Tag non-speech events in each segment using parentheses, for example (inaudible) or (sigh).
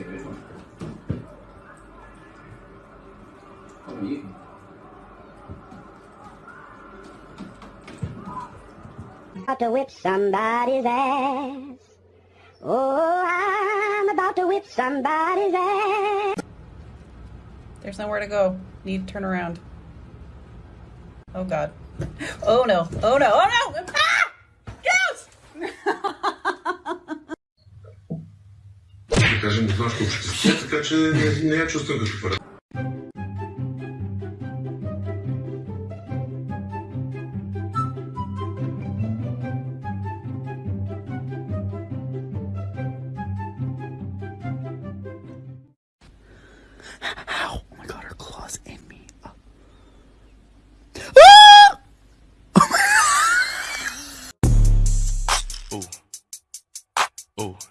rid of. What are you? About to whip somebody's ass. Oh, I'm about to whip somebody's ass. There's nowhere to go. Need to turn around. Oh god. Oh no. Oh no. Oh no! (laughs) Кажем, знаеш колко ще се така че не, не я чувствам като пара. Ow! Oh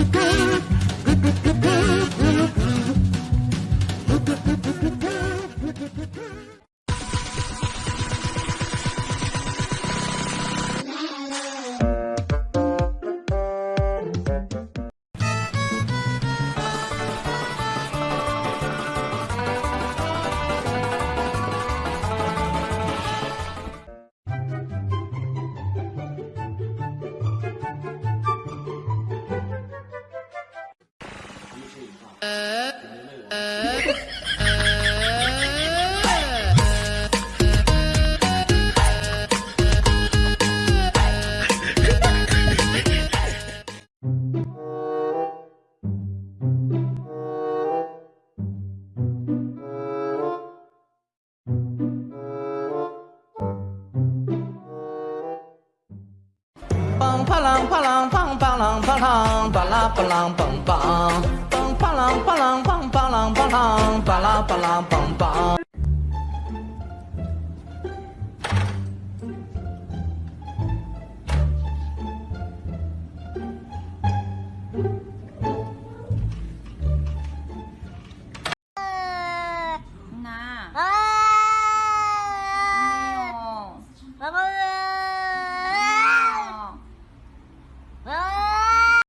ปัง啪ะรังปังปะรั蹦ปั 啷吧啷梆吧啷吧啷吧啦吧梆梆。Bye-bye.